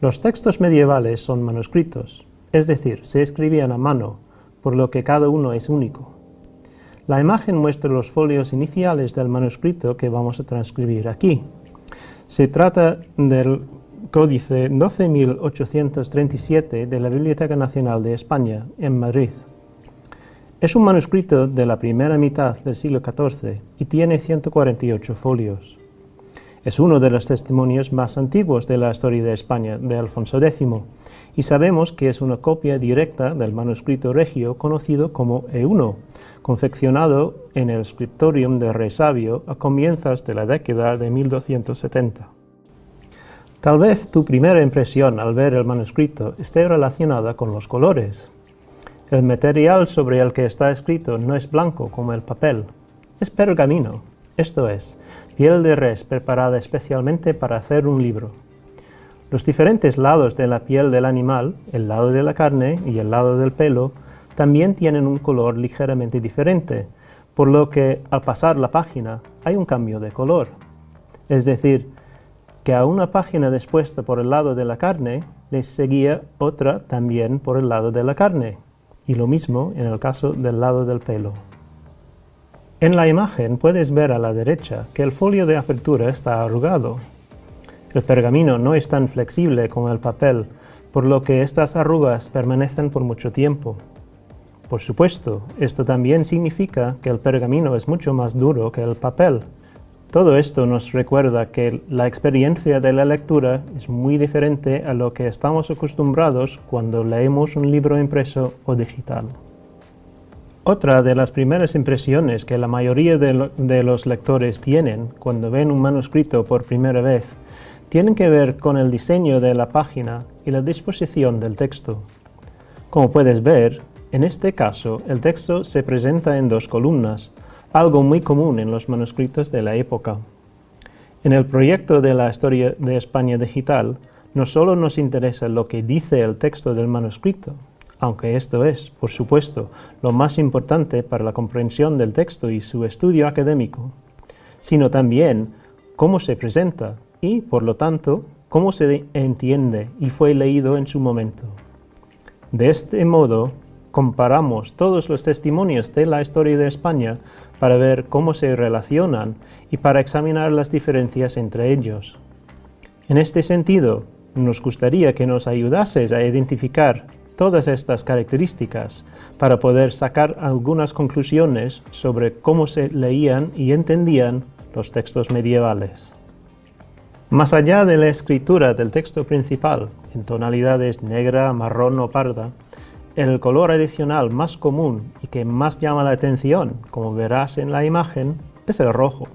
Los textos medievales son manuscritos, es decir, se escribían a mano, por lo que cada uno es único. La imagen muestra los folios iniciales del manuscrito que vamos a transcribir aquí. Se trata del Códice 12.837 de la Biblioteca Nacional de España, en Madrid. Es un manuscrito de la primera mitad del siglo XIV y tiene 148 folios. Es uno de los testimonios más antiguos de la historia de España de Alfonso X, y sabemos que es una copia directa del manuscrito regio conocido como E1, confeccionado en el scriptorium de Rey Sabio a comienzos de la década de 1270. Tal vez tu primera impresión al ver el manuscrito esté relacionada con los colores. El material sobre el que está escrito no es blanco como el papel, es pergamino, esto es, piel de res preparada especialmente para hacer un libro. Los diferentes lados de la piel del animal, el lado de la carne y el lado del pelo, también tienen un color ligeramente diferente, por lo que al pasar la página hay un cambio de color. Es decir, que a una página dispuesta por el lado de la carne les seguía otra también por el lado de la carne, y lo mismo en el caso del lado del pelo. En la imagen puedes ver a la derecha que el folio de apertura está arrugado. El pergamino no es tan flexible como el papel, por lo que estas arrugas permanecen por mucho tiempo. Por supuesto, esto también significa que el pergamino es mucho más duro que el papel. Todo esto nos recuerda que la experiencia de la lectura es muy diferente a lo que estamos acostumbrados cuando leemos un libro impreso o digital. Otra de las primeras impresiones que la mayoría de, los lectores tienen cuando ven un manuscrito por primera vez tienen que ver con el diseño de la página y la disposición del texto. Como puedes ver, en este caso el texto se presenta en dos columnas, algo muy común en los manuscritos de la época. En el proyecto de la Historia de España Digital, no solo nos interesa lo que dice el texto del manuscrito, aunque esto es, por supuesto, lo más importante para la comprensión del texto y su estudio académico, sino también cómo se presenta y, por lo tanto, cómo se entiende y fue leído en su momento. De este modo, comparamos todos los testimonios de la historia de España para ver cómo se relacionan y para examinar las diferencias entre ellos. En este sentido, nos gustaría que nos ayudases a identificar todas estas características para poder sacar algunas conclusiones sobre cómo se leían y entendían los textos medievales. Más allá de la escritura del texto principal, en tonalidades negra, marrón o parda, el color adicional más común y que más llama la atención, como verás en la imagen, es el rojo.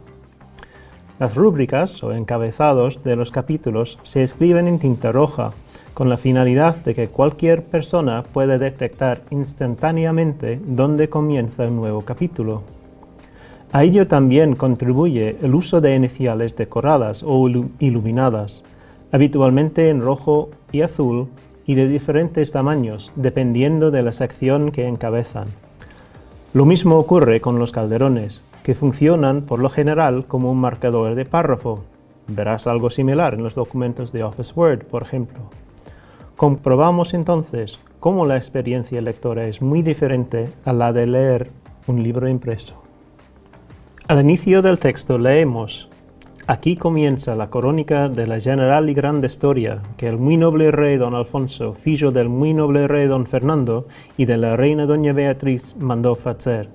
Las rúbricas o encabezados de los capítulos se escriben en tinta roja, con la finalidad de que cualquier persona pueda detectar instantáneamente dónde comienza un nuevo capítulo. A ello también contribuye el uso de iniciales decoradas o iluminadas, habitualmente en rojo y azul y de diferentes tamaños, dependiendo de la sección que encabezan. Lo mismo ocurre con los calderones, que funcionan por lo general como un marcador de párrafo. Verás algo similar en los documentos de Office Word, por ejemplo. Comprobamos entonces cómo la experiencia lectora es muy diferente a la de leer un libro impreso. Al inicio del texto leemos Aquí comienza la crónica de la general y grande historia que el muy noble rey don Alfonso, fillo del muy noble rey don Fernando y de la reina doña Beatriz mandó hacer.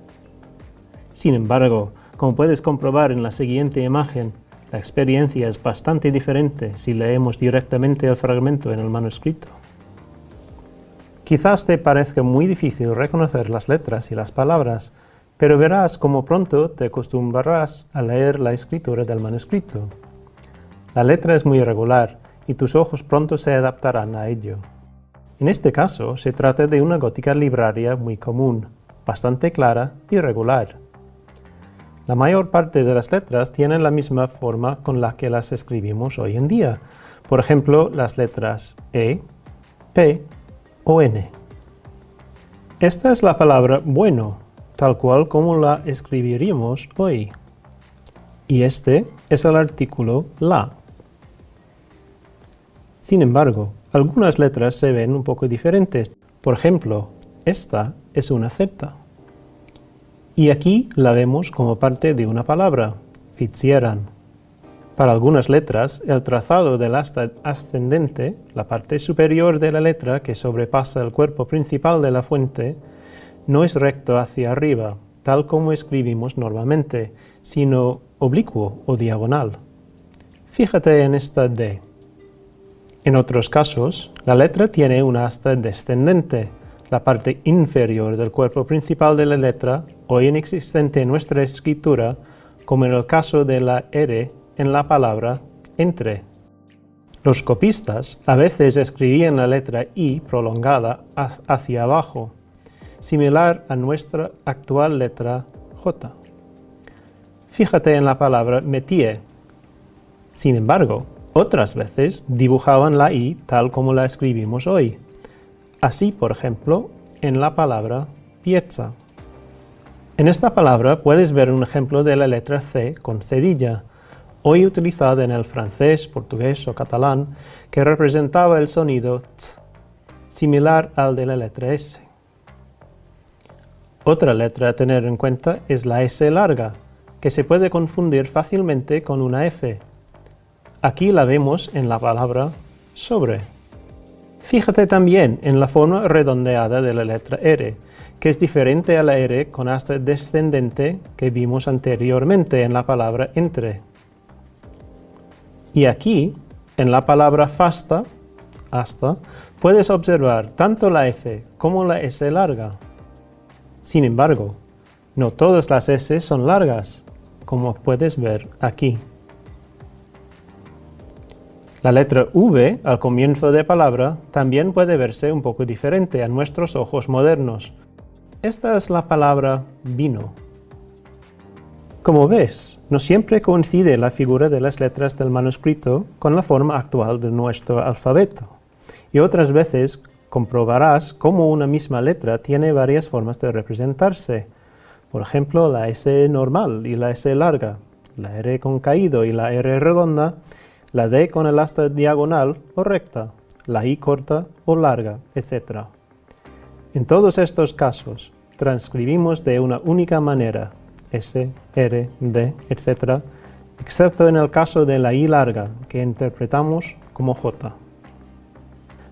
Sin embargo, como puedes comprobar en la siguiente imagen, la experiencia es bastante diferente si leemos directamente el fragmento en el manuscrito. Quizás te parezca muy difícil reconocer las letras y las palabras, pero verás cómo pronto te acostumbrarás a leer la escritura del manuscrito. La letra es muy irregular y tus ojos pronto se adaptarán a ello. En este caso se trata de una gótica libraria muy común, bastante clara y regular. La mayor parte de las letras tienen la misma forma con la que las escribimos hoy en día. Por ejemplo, las letras E, P o N. Esta es la palabra bueno, tal cual como la escribiríamos hoy. Y este es el artículo la. Sin embargo, algunas letras se ven un poco diferentes. Por ejemplo, esta es una Z. Y aquí la vemos como parte de una palabra, Fitzieran. Para algunas letras, el trazado del asta ascendente, la parte superior de la letra que sobrepasa el cuerpo principal de la fuente, no es recto hacia arriba, tal como escribimos normalmente, sino oblicuo o diagonal. Fíjate en esta D. En otros casos, la letra tiene una asta descendente, la parte inferior del cuerpo principal de la letra, hoy inexistente en nuestra escritura, como en el caso de la R en la palabra entre. Los copistas a veces escribían la letra I prolongada hacia abajo, similar a nuestra actual letra J. Fíjate en la palabra métier. Sin embargo, otras veces dibujaban la I tal como la escribimos hoy. Así, por ejemplo, en la palabra piezza. En esta palabra puedes ver un ejemplo de la letra C con cedilla, hoy utilizada en el francés, portugués o catalán, que representaba el sonido ts, similar al de la letra S. Otra letra a tener en cuenta es la S larga, que se puede confundir fácilmente con una F, Aquí la vemos en la palabra sobre. Fíjate también en la forma redondeada de la letra R, que es diferente a la R con asta descendente que vimos anteriormente en la palabra entre. Y aquí, en la palabra fasta, hasta, puedes observar tanto la F como la S larga. Sin embargo, no todas las S son largas, como puedes ver aquí. La letra V al comienzo de palabra también puede verse un poco diferente a nuestros ojos modernos. Esta es la palabra vino. Como ves, no siempre coincide la figura de las letras del manuscrito con la forma actual de nuestro alfabeto. Y otras veces comprobarás cómo una misma letra tiene varias formas de representarse. Por ejemplo, la S normal y la S larga, la R con caído y la R redonda, la D con el asta diagonal o recta, la I corta o larga, etc. En todos estos casos, transcribimos de una única manera, S, R, D, etc., excepto en el caso de la I larga, que interpretamos como J.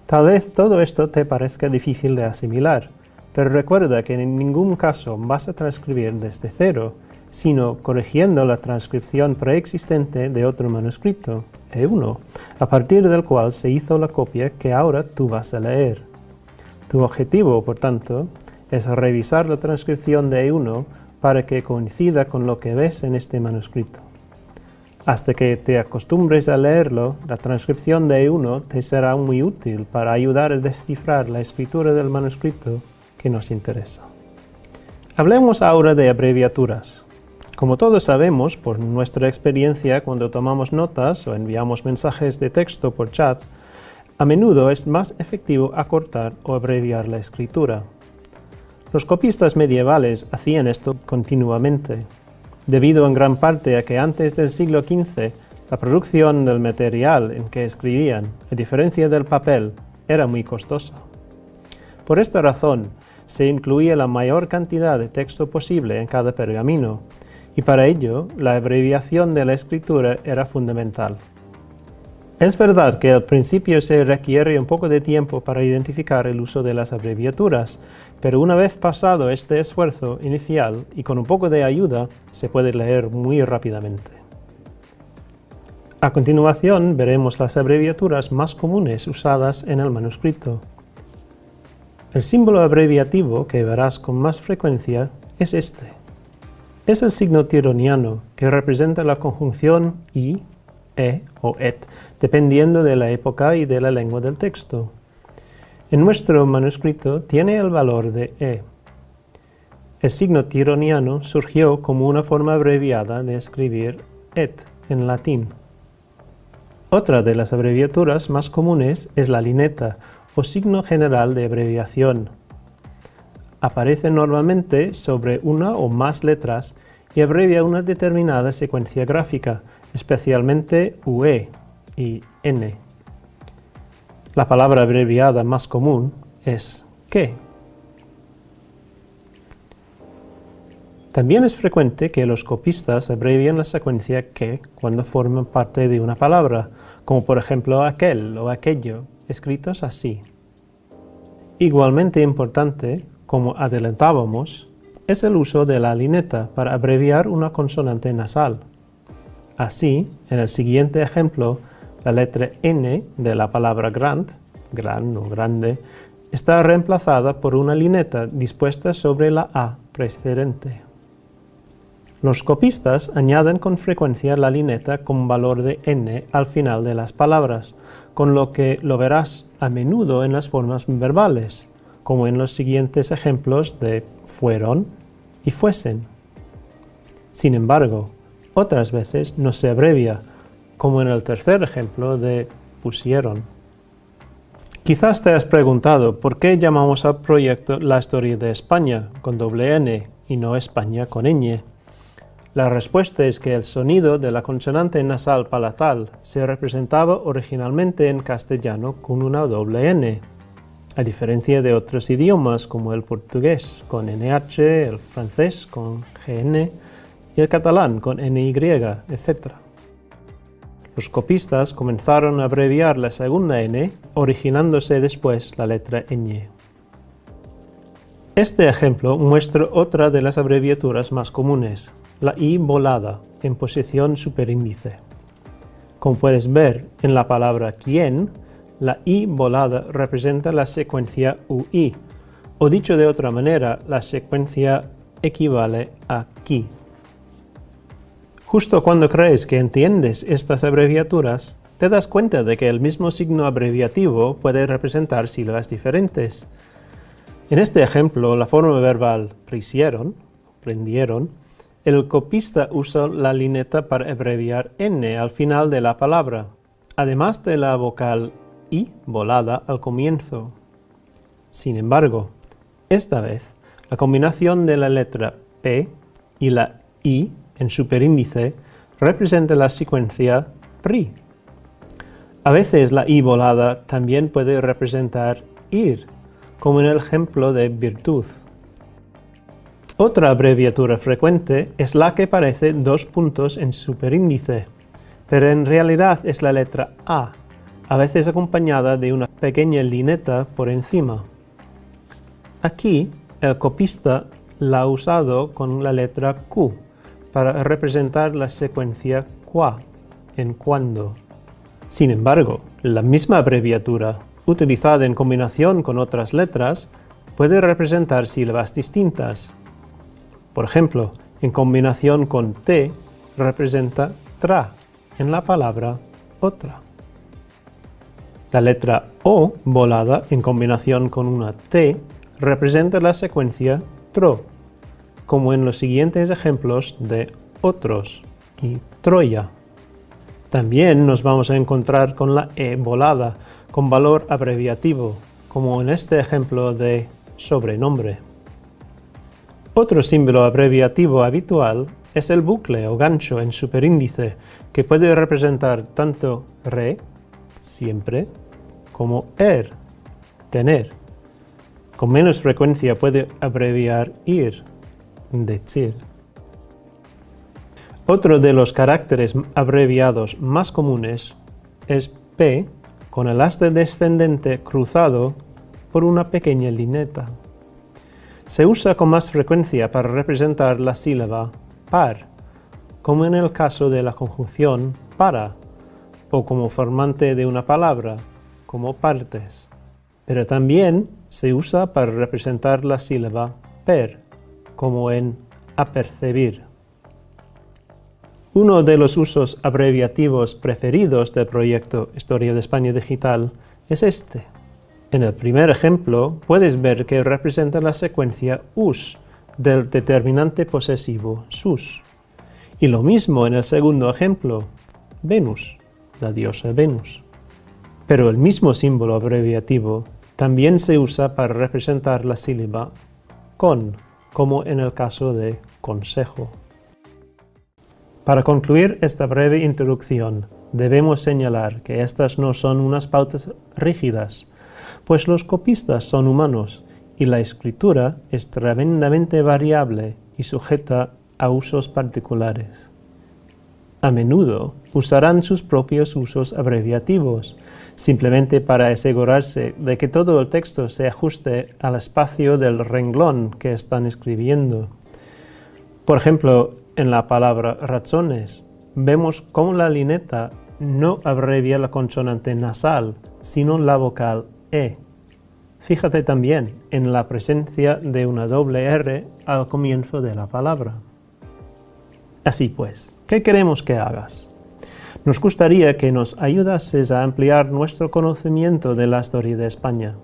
Tal vez todo esto te parezca difícil de asimilar, pero recuerda que en ningún caso vas a transcribir desde cero, sino corrigiendo la transcripción preexistente de otro manuscrito, E1, a partir del cual se hizo la copia que ahora tú vas a leer. Tu objetivo, por tanto, es revisar la transcripción de E1 para que coincida con lo que ves en este manuscrito. Hasta que te acostumbres a leerlo, la transcripción de E1 te será muy útil para ayudar a descifrar la escritura del manuscrito que nos interesa. Hablemos ahora de abreviaturas. Como todos sabemos, por nuestra experiencia cuando tomamos notas o enviamos mensajes de texto por chat, a menudo es más efectivo acortar o abreviar la escritura. Los copistas medievales hacían esto continuamente, debido en gran parte a que antes del siglo XV la producción del material en que escribían, a diferencia del papel, era muy costosa. Por esta razón, se incluía la mayor cantidad de texto posible en cada pergamino, y para ello la abreviación de la escritura era fundamental. Es verdad que al principio se requiere un poco de tiempo para identificar el uso de las abreviaturas, pero una vez pasado este esfuerzo inicial y con un poco de ayuda, se puede leer muy rápidamente. A continuación veremos las abreviaturas más comunes usadas en el manuscrito. El símbolo abreviativo que verás con más frecuencia es este. Es el signo tironiano, que representa la conjunción i, e o et, dependiendo de la época y de la lengua del texto. En nuestro manuscrito tiene el valor de e. El signo tironiano surgió como una forma abreviada de escribir et en latín. Otra de las abreviaturas más comunes es la lineta, o signo general de abreviación, aparece normalmente sobre una o más letras y abrevia una determinada secuencia gráfica, especialmente UE y N. La palabra abreviada más común es que. También es frecuente que los copistas abrevian la secuencia que cuando forman parte de una palabra, como por ejemplo aquel o aquello, escritos así. Igualmente importante, como adelantábamos, es el uso de la lineta para abreviar una consonante nasal. Así, en el siguiente ejemplo, la letra N de la palabra grand, gran o grande, está reemplazada por una lineta dispuesta sobre la A precedente. Los copistas añaden con frecuencia la lineta con valor de n al final de las palabras, con lo que lo verás a menudo en las formas verbales, como en los siguientes ejemplos de fueron y fuesen. Sin embargo, otras veces no se abrevia, como en el tercer ejemplo de pusieron. Quizás te has preguntado por qué llamamos al proyecto La Historia de España con doble N y no España con ñ. La respuesta es que el sonido de la consonante nasal palatal se representaba originalmente en castellano con una doble N, a diferencia de otros idiomas como el portugués con NH, el francés con GN y el catalán con NY, etc. Los copistas comenzaron a abreviar la segunda N, originándose después la letra ñ. Este ejemplo muestra otra de las abreviaturas más comunes, la i volada en posición superíndice. Como puedes ver en la palabra quién, la i volada representa la secuencia ui, o dicho de otra manera, la secuencia equivale a qui. Justo cuando crees que entiendes estas abreviaturas, te das cuenta de que el mismo signo abreviativo puede representar sílabas diferentes. En este ejemplo, la forma verbal prendieron, prendieron el copista usa la lineta para abreviar n al final de la palabra, además de la vocal i volada al comienzo. Sin embargo, esta vez, la combinación de la letra p y la i en superíndice representa la secuencia PRI. A veces la i volada también puede representar ir, como en el ejemplo de virtud. Otra abreviatura frecuente es la que parece dos puntos en superíndice, pero en realidad es la letra A, a veces acompañada de una pequeña lineta por encima. Aquí, el copista la ha usado con la letra Q para representar la secuencia qua, en cuando. Sin embargo, la misma abreviatura, utilizada en combinación con otras letras, puede representar sílabas distintas, por ejemplo, en combinación con T representa tra en la palabra otra. La letra O volada en combinación con una T representa la secuencia tro, como en los siguientes ejemplos de otros y Troya. También nos vamos a encontrar con la E volada con valor abreviativo, como en este ejemplo de sobrenombre. Otro símbolo abreviativo habitual es el bucle o gancho en superíndice, que puede representar tanto re, siempre, como er, tener. Con menos frecuencia puede abreviar ir, decir. Otro de los caracteres abreviados más comunes es P con el asta descendente cruzado por una pequeña lineta. Se usa con más frecuencia para representar la sílaba par, como en el caso de la conjunción para, o como formante de una palabra, como partes. Pero también se usa para representar la sílaba per, como en apercebir. Uno de los usos abreviativos preferidos del proyecto Historia de España Digital es este. En el primer ejemplo, puedes ver que representa la secuencia us del determinante posesivo sus. Y lo mismo en el segundo ejemplo, Venus, la diosa Venus. Pero el mismo símbolo abreviativo también se usa para representar la sílaba con, como en el caso de consejo. Para concluir esta breve introducción, debemos señalar que estas no son unas pautas rígidas, pues los copistas son humanos y la escritura es tremendamente variable y sujeta a usos particulares. A menudo usarán sus propios usos abreviativos, simplemente para asegurarse de que todo el texto se ajuste al espacio del renglón que están escribiendo. Por ejemplo, en la palabra razones, vemos cómo la lineta no abrevia la consonante nasal, sino la vocal E. Fíjate también en la presencia de una doble R al comienzo de la palabra. Así pues, ¿qué queremos que hagas? Nos gustaría que nos ayudases a ampliar nuestro conocimiento de la historia de España.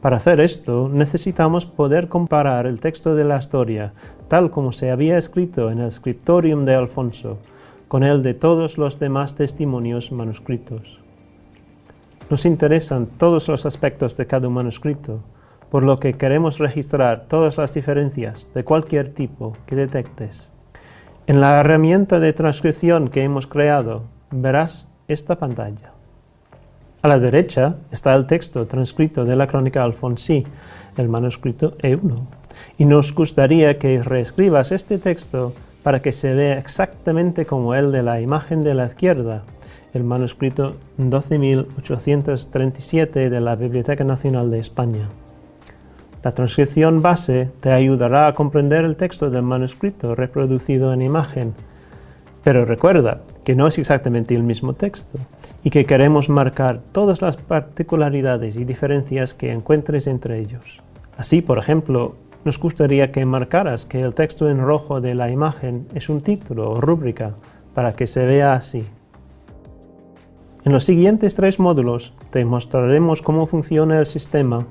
Para hacer esto, necesitamos poder comparar el texto de la historia, tal como se había escrito en el Scriptorium de Alfonso, con el de todos los demás testimonios manuscritos. Nos interesan todos los aspectos de cada manuscrito, por lo que queremos registrar todas las diferencias de cualquier tipo que detectes. En la herramienta de transcripción que hemos creado, verás esta pantalla. A la derecha está el texto transcrito de la crónica alfonsí, el manuscrito E1, y nos gustaría que reescribas este texto para que se vea exactamente como el de la imagen de la izquierda, el manuscrito 12.837 de la Biblioteca Nacional de España. La transcripción base te ayudará a comprender el texto del manuscrito reproducido en imagen, pero recuerda que no es exactamente el mismo texto y que queremos marcar todas las particularidades y diferencias que encuentres entre ellos. Así, por ejemplo, nos gustaría que marcaras que el texto en rojo de la imagen es un título o rúbrica para que se vea así. En los siguientes tres módulos te mostraremos cómo funciona el sistema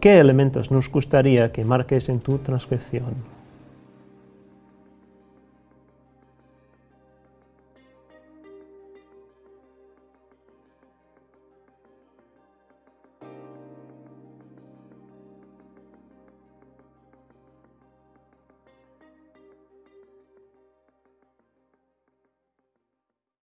qué elementos nos gustaría que marques en tu transcripción.